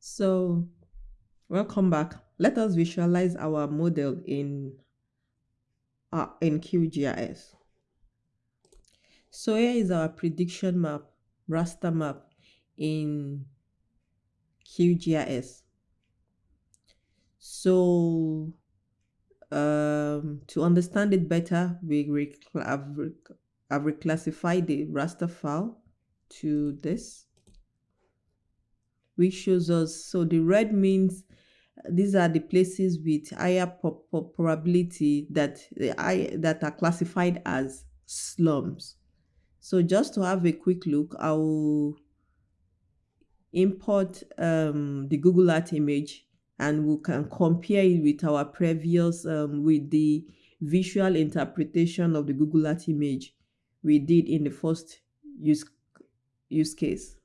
So welcome back. Let us visualize our model in uh, in QGIS. So here is our prediction map, raster map in QGIS. So um, to understand it better, we have, have reclassified the raster file to this which shows us so the red means these are the places with higher probability that I that are classified as slums. So just to have a quick look, I will import um, the Google Earth image and we can compare it with our previous um, with the visual interpretation of the Google Earth image we did in the first use use case.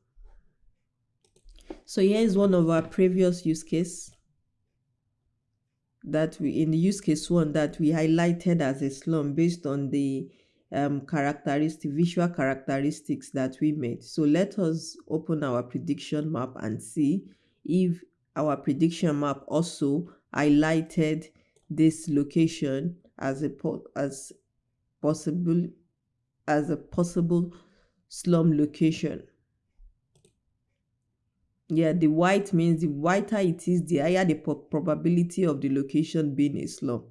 So here is one of our previous use case that we in the use case one that we highlighted as a slum based on the um, characteristic visual characteristics that we made. So let us open our prediction map and see if our prediction map also highlighted this location as a as possible as a possible slum location yeah, the white means the whiter it is, the higher the probability of the location being a slum.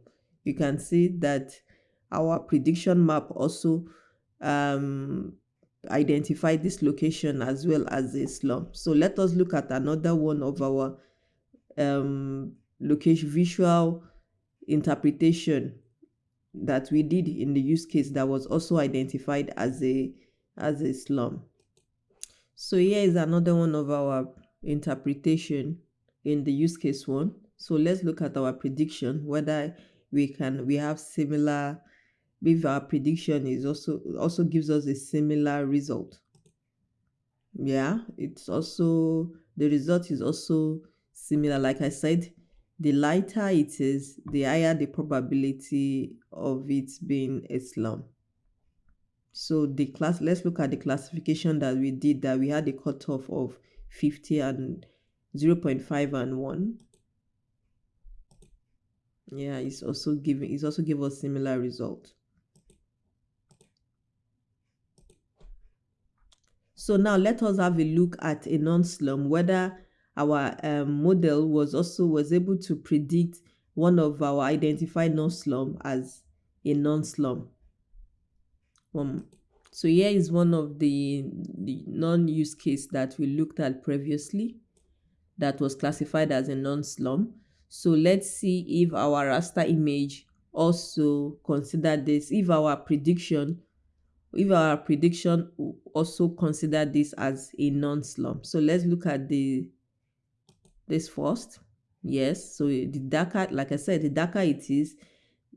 You can see that our prediction map also um, identified this location as well as a slum. So let us look at another one of our um, location visual interpretation that we did in the use case that was also identified as a as a slum. So here is another one of our interpretation in the use case one. So let's look at our prediction, whether we can, we have similar, if our prediction is also, also gives us a similar result. Yeah, it's also, the result is also similar. Like I said, the lighter it is, the higher the probability of it being a slum. So the class, let's look at the classification that we did that we had a cutoff of 50 and 0 0.5 and 1 yeah it's also giving it's also give us similar result so now let us have a look at a non-slum whether our um, model was also was able to predict one of our identified non-slum as a non-slum um, so here is one of the, the non-use case that we looked at previously that was classified as a non-slum. So let's see if our raster image also considered this, if our prediction, if our prediction also consider this as a non-slum. So let's look at the this first. Yes, so the darker, like I said, the darker it is,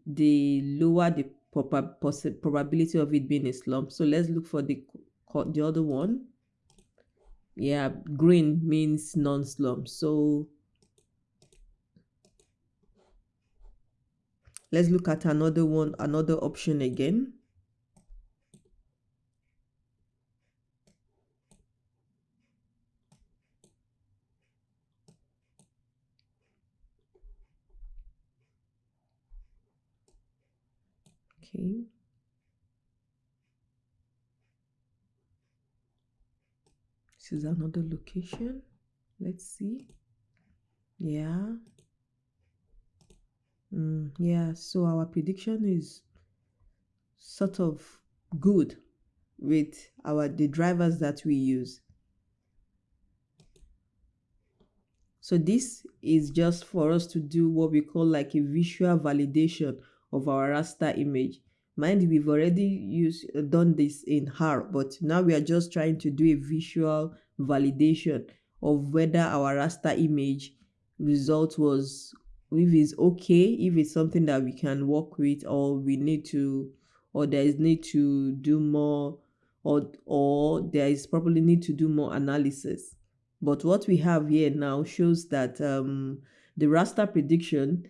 the lower the probability of it being a slump. So let's look for the the other one. Yeah, green means non-slump. So let's look at another one, another option again. Okay. This is another location. Let's see. Yeah. Mm, yeah, so our prediction is sort of good with our the drivers that we use. So this is just for us to do what we call like a visual validation of our raster image. Mind we've already used uh, done this in R, but now we are just trying to do a visual validation of whether our raster image result was if it's okay, if it's something that we can work with, or we need to, or there is need to do more, or or there is probably need to do more analysis. But what we have here now shows that um, the raster prediction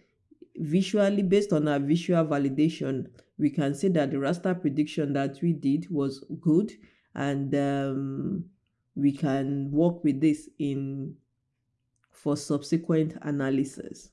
visually based on our visual validation we can say that the raster prediction that we did was good and um, we can work with this in for subsequent analysis.